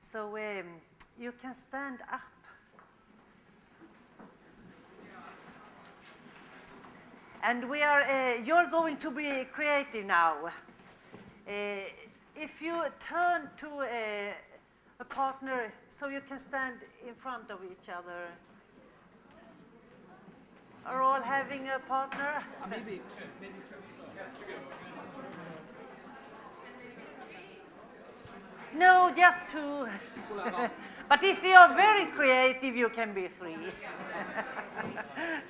So um, you can stand up. And we are, uh, you're going to be creative now. Uh, if you turn to a, a partner so you can stand in front of each other. Are all having a partner? Maybe, maybe No, just two. but if you are very creative, you can be three.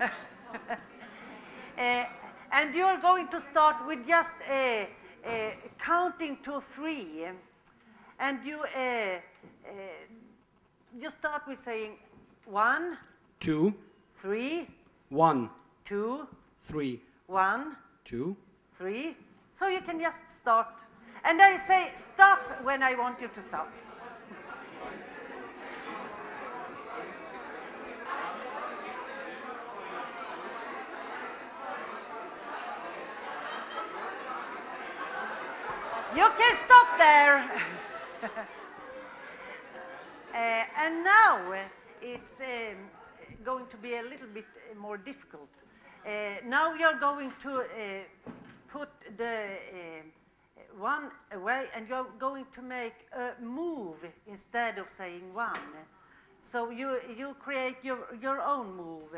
uh, and you are going to start with just uh, uh, counting to three. And you, uh, uh, you start with saying one, two, three, one, two, three, one, two, three. So you can just start. And I say stop when I want you to stop. You can stop there. Uh, and now uh, it's um, going to be a little bit uh, more difficult. Uh, now you're going to uh, put the one away and you're going to make a move instead of saying one. So you, you create your, your own move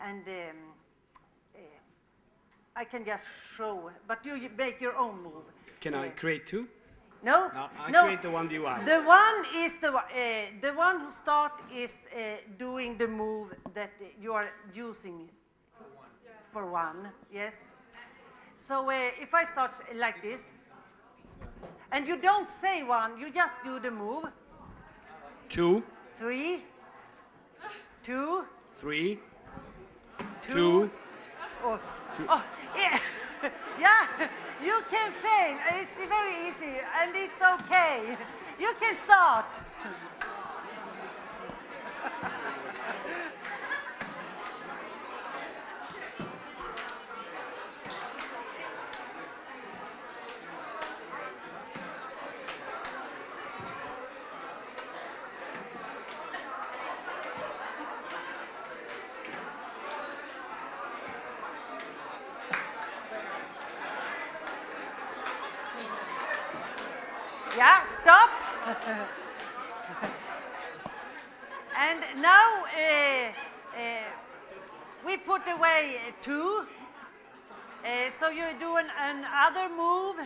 and um, uh, I can just show, but you make your own move. Can I Uh, create two? no, No, I no. create the one you want. The one is the, one- uh, the one who start is uh, doing the move that you are using for one, yes. So uh, if I start like this, and you don't say one, you just do the move. Two, Three, two, three, two. two. Oh, oh yeah, yeah, you can fail. It's very easy and it's okay. You can start. Yeah, stop. and now uh, uh, we put away two. Uh, so you do an, another move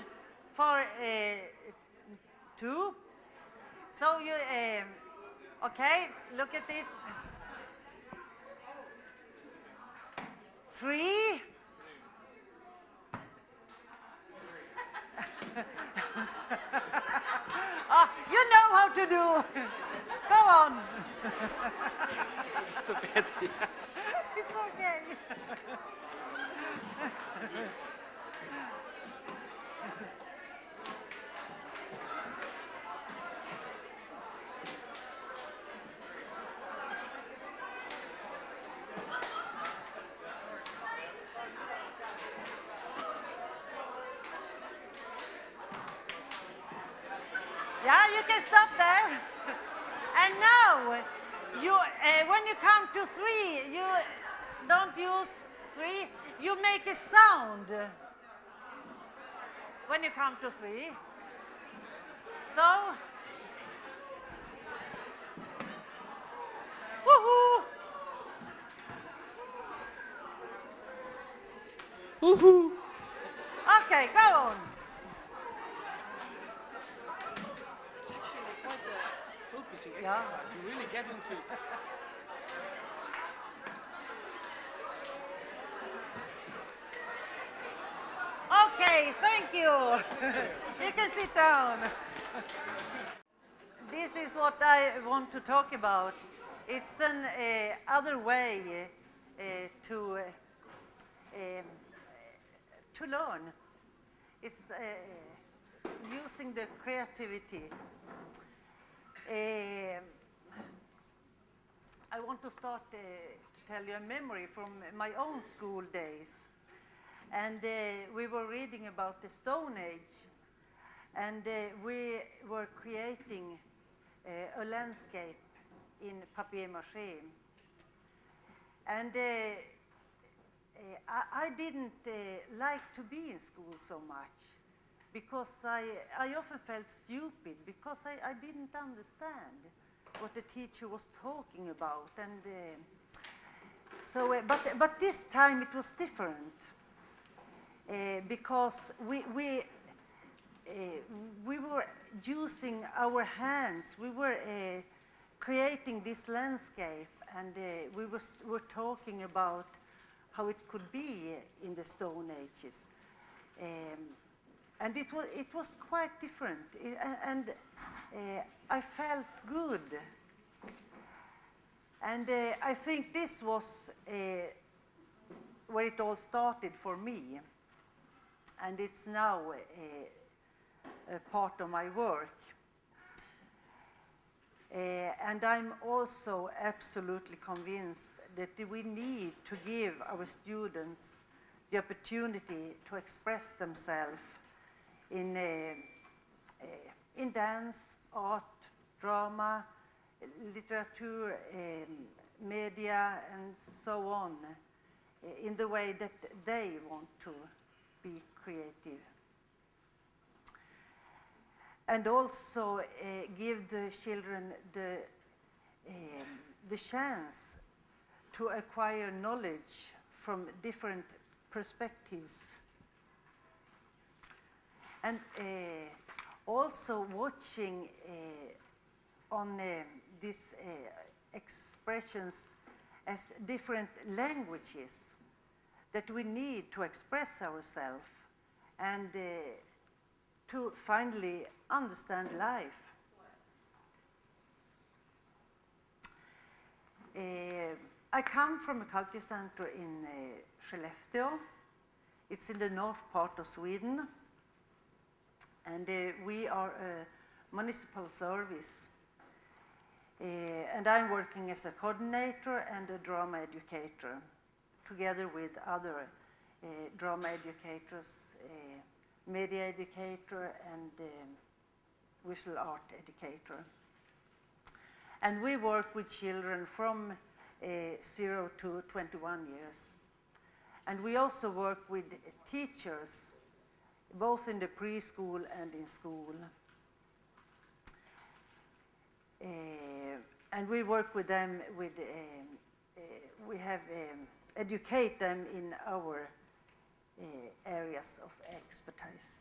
for uh, two. So you, um, okay, look at this. Three. Oh, you know how to do. Go on. it's okay. Yeah, you can stop there. And now, you, uh, when you come to three, you don't use three, you make a sound when you come to three. So, woohoo! Woohoo! Okay, go on. It's actually quite a focusing Yeah. exercise. You really get into. Okay, thank you. you can sit down. This is what I want to talk about. It's an uh, other way uh, to uh, um, to learn. It's using the creativity. I want to start to tell you a memory from my own school days. And uh, we were reading about the Stone Age. And uh, we were creating uh, a landscape in papier-mâché. And I, I didn't like to be in school so much because I, I often felt stupid because I, I didn't understand what the teacher was talking about. And uh, so, uh, but, but this time it was different because we, we, uh, we were using our hands, we were uh, creating this landscape, and uh, we was, were talking about how it could be in the Stone Ages. Um, and it was, it was quite different, I- and uh, I felt good. And uh, I think this was uh, where it all started for me. And it's now a, a part of my work. Uh, and I'm also absolutely convinced that we need to give our students the opportunity to express themselves in, uh, uh, in dance, art, drama, literature, um, media, and so on, uh, in the way that they want to be creative. And also uh, give the children the, um, the chance to acquire knowledge from different perspectives. And uh, also watching uh, on uh, these uh, expressions as different languages that we need to express ourselves and uh, to finally understand life. Uh, I come from a culture center in uh, Skellefteå. It's in the north part of Sweden. And uh, we are a municipal service. Uh, and I'm working as a coordinator and a drama educator, together with other uh, drama educators, uh, media educator, and um, visual art educator. And we work with children from uh, 0 to 21 years. And we also work with teachers, both in the preschool and in school. Uh, and we work with them with, um, uh, we have um, educate them in our uh, areas of expertise.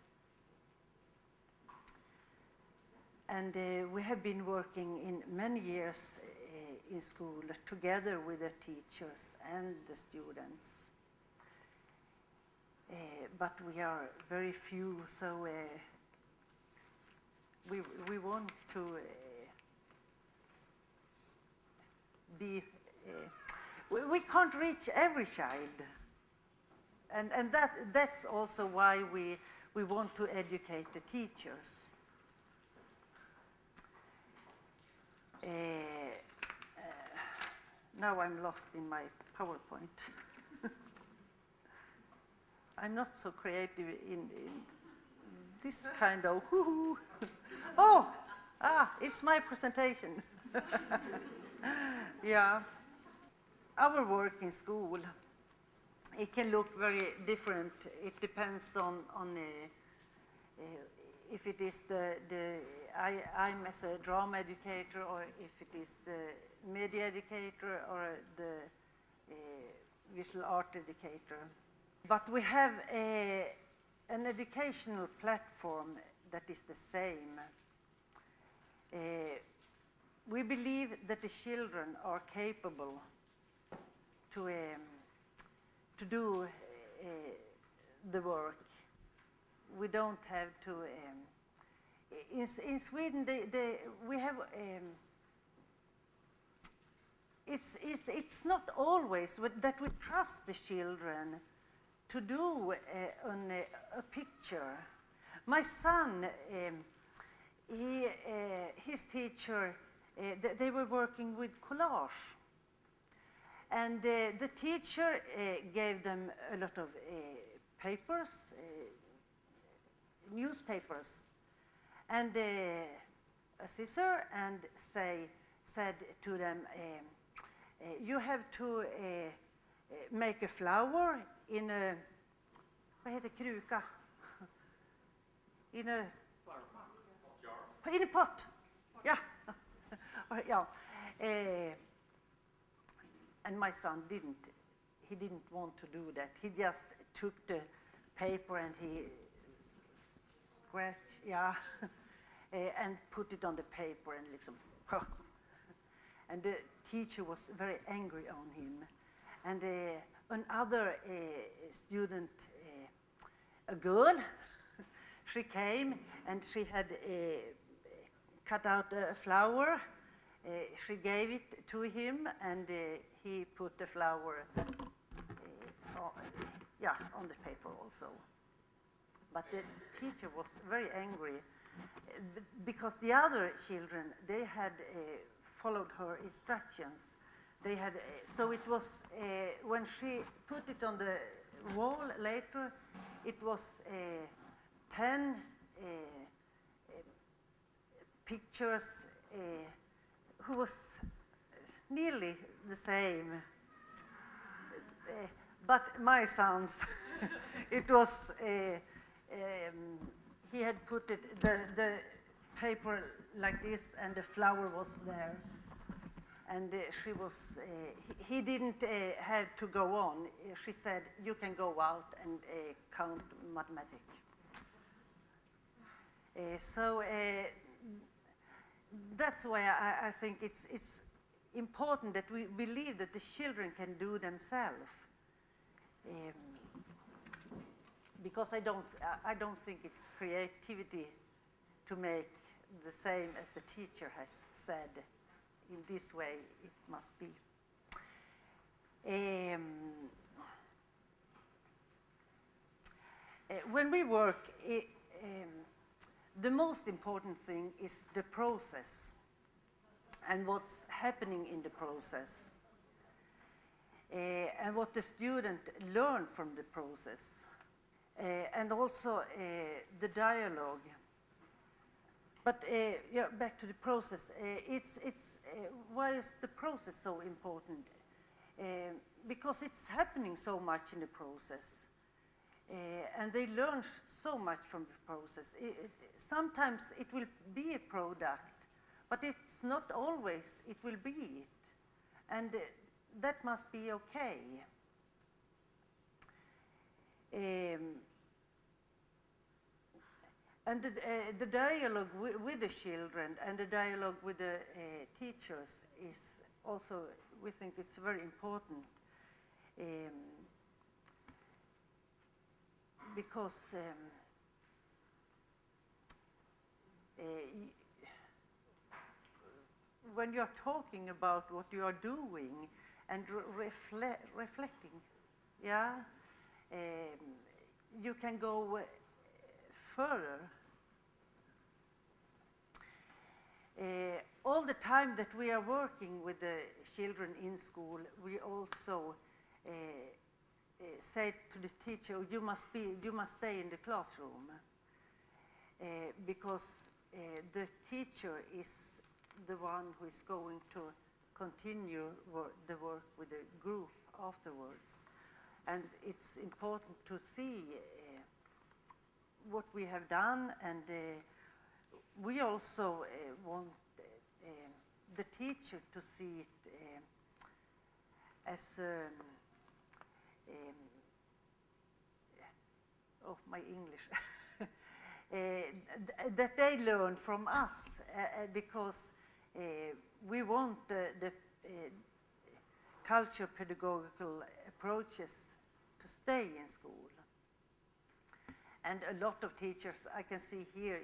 And uh, we have been working in many years uh, in school together with the teachers and the students. Uh, but we are very few, so uh, we, we want to uh, be, we, we can't reach every child. And, and that, that's also why we, we want to educate the teachers. Uh, uh, now I'm lost in my PowerPoint. I'm not so creative in, in this kind of whoo Oh, ah, it's my presentation. yeah. Our work in school, it can look very different. It depends on, on uh, uh, if it is the, the I, I'm as a drama educator or if it is the media educator or the uh, visual art educator. But we have a, an educational platform that is the same. Uh, we believe that the children are capable to, um, to do uh, the work. We don't have to. Um, in, in Sweden, they, they, we have. Um, it's, it's, it's not always that we trust the children to do uh, on a, a picture. My son, um, he, uh, his teacher, uh, they were working with collage. And the teacher uh, gave them a lot of uh, papers, uh, newspapers, and uh, a scissor and say, said to them, you have to make a flower in a, vad heter kruka? In a, in a pot. Yeah. yeah. And my son didn't, he didn't want to do that. He just took the paper and he scratched, yeah, uh, and put it on the paper and liksom, and the teacher was very angry on him. And uh, another uh, student, uh, a girl, she came and she had cut out a flower. Uh, she gave it to him and uh, he put the flower uh, on, yeah, on the paper also. But the teacher was very angry because the other children, they had followed her instructions. They had, so it was, when she put it on the wall later, it was uh, 10 uh, uh, pictures uh, who was nearly the same. But my son's, it was, uh, um, he had put it, the, the paper like this and the flower was there. And uh, she was, uh, he, he didn't uh, have to go on. She said, you can go out and uh, count mathematics. So that's why I, I think it's, it's important that we believe that the children can do themselves. Um, because I don't, I- don't think it's creativity to make the same as the teacher has said. In this way, it must be. Um, uh, when we work, i um, the most important thing is the process and what's happening in the process. Uh, and what the student learn from the process. Uh, and also uh, the dialogue. But yeah, back to the process. It's, it's, why is the process so important? Because it's happening so much in the process. Uh, and they learn so much from the process. I- it- sometimes it will be a product, but it's not always it will be it. And uh, that must be okay. Um, and the, uh, the dialogue wi- with the children and the dialogue with the uh, teachers is also, we think it's very important. Um, because um, uh, when you're talking about what you are doing and re- refle- reflecting, yeah, um, you can go uh, further. Uh, all the time that we are working with the children in school, we also say to the teacher, you must, be, you must stay in the classroom. Uh, because uh, the teacher is the one who is going to continue wor- the work with the group afterwards. And it's important to see what we have done and uh, we also uh, want uh, the teacher to see it as um, um, oh my English uh, th- that they learn from us uh, because we want the, the culture pedagogical approaches to stay in school. And a lot of teachers I can see here,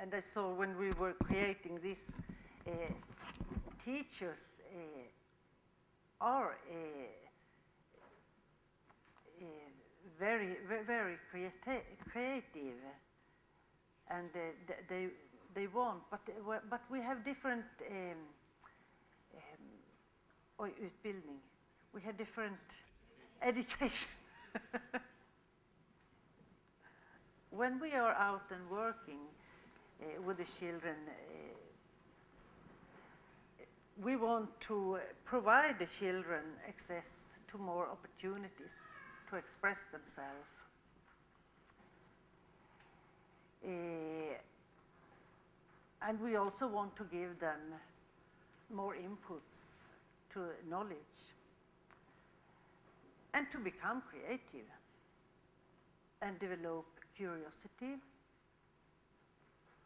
and I saw when we were creating this, teachers are very, very, creati- creative, and uh, they they want, but uh, but we have different um, um, oj, utbildning. We have different education. when we are out and working uh, with the children, uh, we want to provide the children access to more opportunities to express themselves. Eh, and we also want to give them more inputs to knowledge and to become creative and develop curiosity,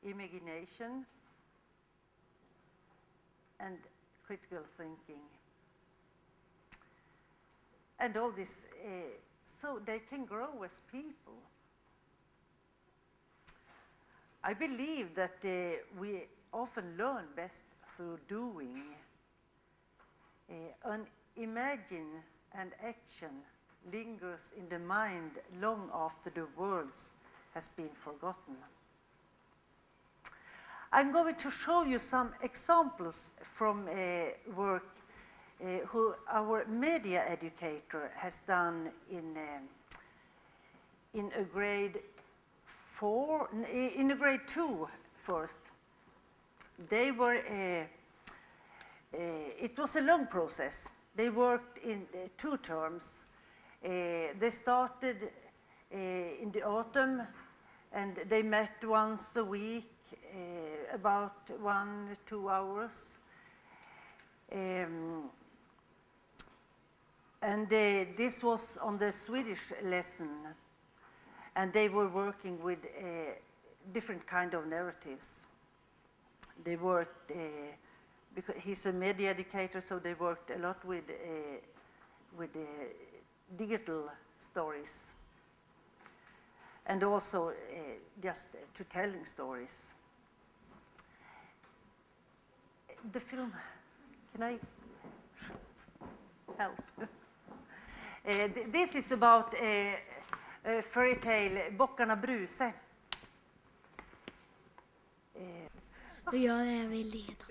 imagination, and critical thinking. And all this uh, so they can grow as people. I believe that uh, we often learn best through doing. Uh, an imagine and action lingers in the mind long after the words has been forgotten. I'm going to show you some examples from uh, work uh, who our media educator has done in, um, in a grade four, in a grade two first. They were, uh, it was a long process. They worked in two terms. They started in the autumn and they met once a week uh, about one, two hours. Um, and uh, this was on the Swedish lesson. And they were working with uh, different kind of narratives. They worked, uh, because he's a media educator, so they worked a lot with, uh, with uh, digital stories. And also just to telling stories the film, can I help? uh, th this is about a, a fairy tale, Bockarna Bruse. Då gör jag vid leda.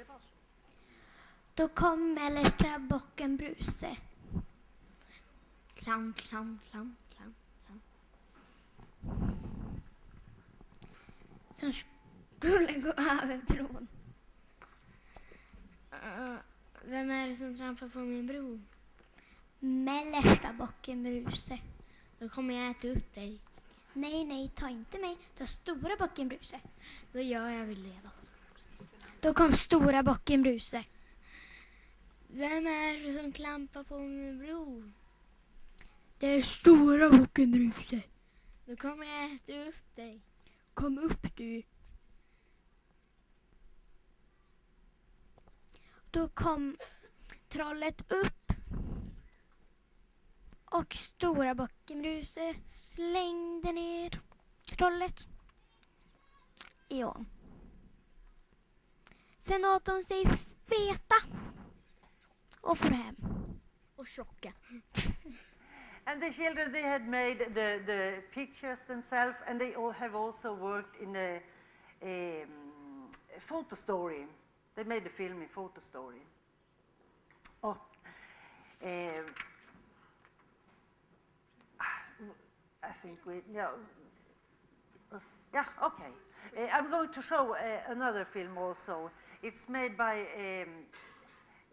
Då kom mellersta bocken Bruse. Klam, klam, klam, klam, klam. Som skulle gå över bron. Uh, vem är det som trampar på min bro? Mellersta bocken Bruse. Då kommer jag äta upp dig. Nej, nej, ta inte mig. Ta stora bocken Bruse. Då gör jag vill leda. Då kom stora bocken Bruse. Vem är det som klampar på min bro? Det är stora bocken Bruse. Då kommer jag äta upp dig. Kom upp du. Då kom trollet upp och stora bocken Bruse slängde ner trollet i ån. Sen åt de sig feta och for hem. Och tjocka. And the children, they had made the, the pictures themselves and they all have also worked in a, a, a photo story. They made a film in photo story. Oh, uh, I think we, yeah, uh, yeah, okay. Uh, I'm going to show uh, another film also. It's made by um,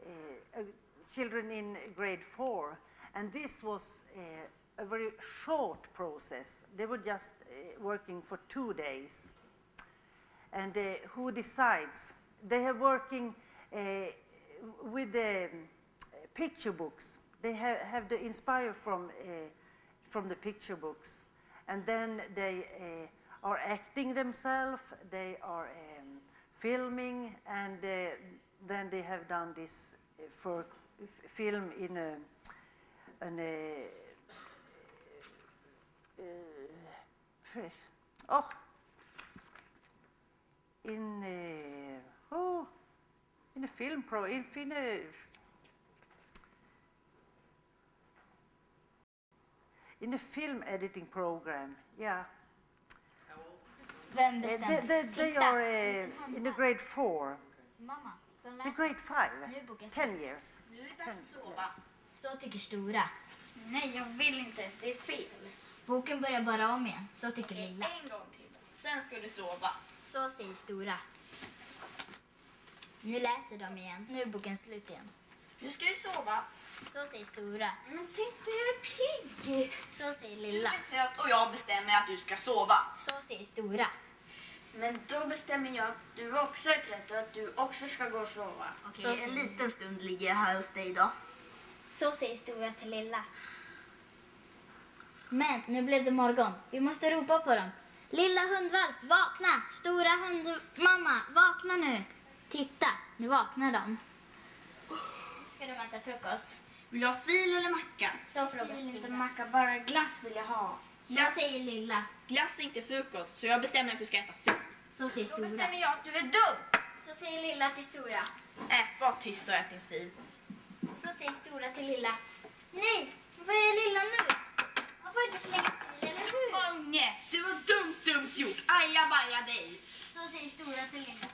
uh, children in grade four, and this was uh, a very short process. They were just uh, working for two days. And who decides they are working uh, with the um, picture books. They have, have the inspire from, uh, from the picture books. And then they uh, are acting themselves, they are um, filming, and uh, then they have done this uh, for film in a, an, uh, oh, in a, oh, in a film pro, in, in a, in a film editing program, yeah. Vem Uh, bestämmer? they, they, they are uh, in a grade four, Mamma, de the grade five, Nu är boken ten years. Nu är det dags att sova. Så tycker stora. Nej, jag vill inte. Det är fel. Boken börjar bara om igen. Så tycker Okej, lilla. en gång till. Sen ska du sova. Så säger stora. Nu läser de igen. Nu är boken slut igen. Nu ska vi sova. Så säger stora. Men titta, jag är pigg. Så säger lilla. och jag bestämmer att du ska sova. Så säger stora. Men då bestämmer jag att du också är trött och att du också ska gå och sova. Så en liten stund ligger jag här hos dig då. så säger stora till lilla. Men nu blev det morgon. Vi måste ropa på dem. Lilla hundvalp, vakna! Stora hundmamma, vakna nu! Titta, nu vaknar de. Nu ska de äta frukost. Vill du ha fil eller macka? Så frågar Jag vill inte macka, bara glass vill jag ha. Så säger lilla. Glass är inte frukost, så jag bestämmer att du ska äta fil. Så säger Då stora. bestämmer jag att du är dum. Så säger lilla till stora. Äh, var tyst och ät din fil. Så säger stora till lilla. Nej, vad är lilla nu? Man får inte slänga bil, eller hur? Mange, det var dumt, dumt gjort. Ajabaja dig. Så säger stora till lilla.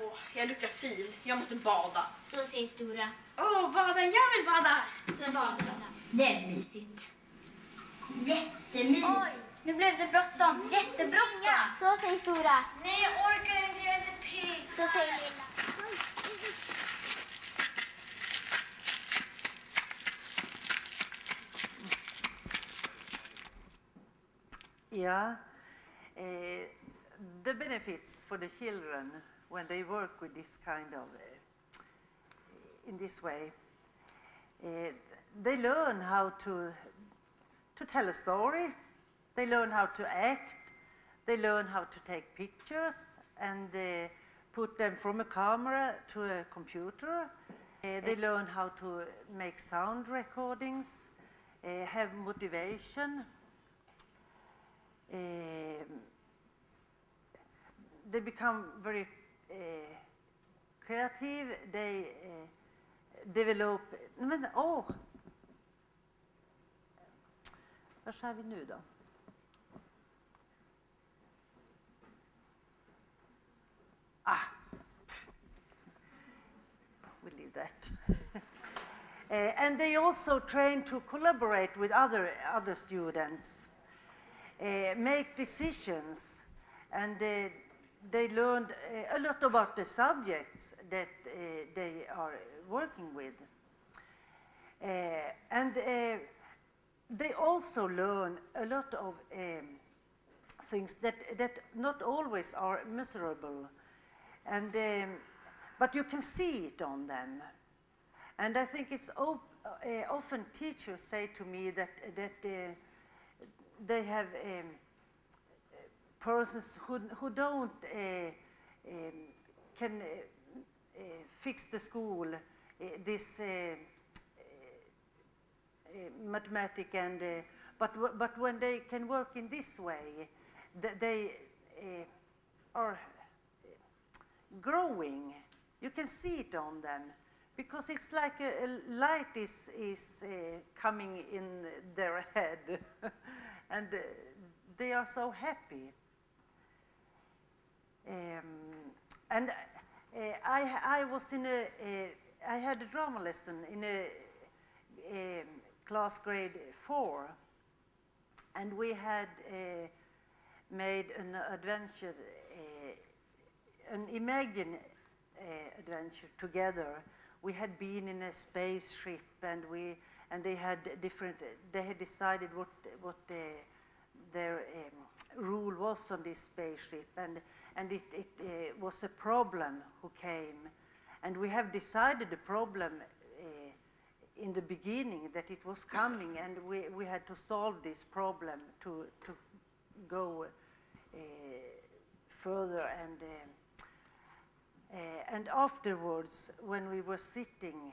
Åh, jag luktar fil. Jag måste bada. Så säger stora. Åh, bada. Jag vill bada. Så säger lilla. Det är mysigt. Jättemysigt. Oj. Nu blev det bråttom. Jättebråttom. Så säger stora. Nej, jag orkar inte. Jag är inte pigg. Så säger lilla. Yeah. Uh, the benefits for the children when they work with this kind of, uh, in this way, uh, they learn how to, to tell a story, they learn how to act, they learn how to take pictures and uh, put them from a camera to a computer. Uh, they learn how to make sound recordings, uh, have motivation, um, they become very uh, creative. They uh, develop... Men, åh! Vad skär vi nu då? Ah! We leave that. Uh, and they also train to collaborate with other, other students uh, make decisions, and uh, they learned uh, a lot about the subjects that uh, they are working with. Uh, and they also learn a lot of um, things that, that not always are measurable, and, um, but you can see it on them. And I think it's uh, often teachers say to me that, that uh, they have um, persons who, who don't uh, um, can uh, fix the school, this mathematic and but but when they can work in this way, th- they are growing. You can see it on them because it's like a, a light is is uh, coming in their head, and uh, they are so happy. Um, and uh, I, I was in a, uh, had a drama lesson in a um, class grade four, and we had uh, made an adventure, uh, an imagine uh, adventure together. We had been in a spaceship, and we and they had different. They had decided what what uh, their um, rule was on this spaceship, and and it, it uh, was a problem who came, and we have decided the problem uh, in the beginning that it was coming, and we, we had to solve this problem to to go uh, further and. uh, and afterwards, when we were sitting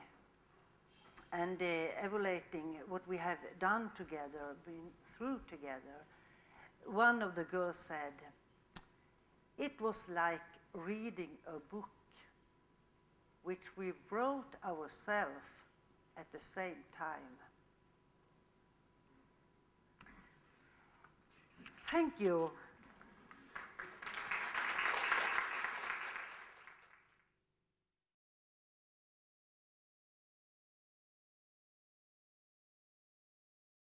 and evaluating what we have done together, been through together, one of the girls said, It was like reading a book which we wrote ourselves at the same time. Thank you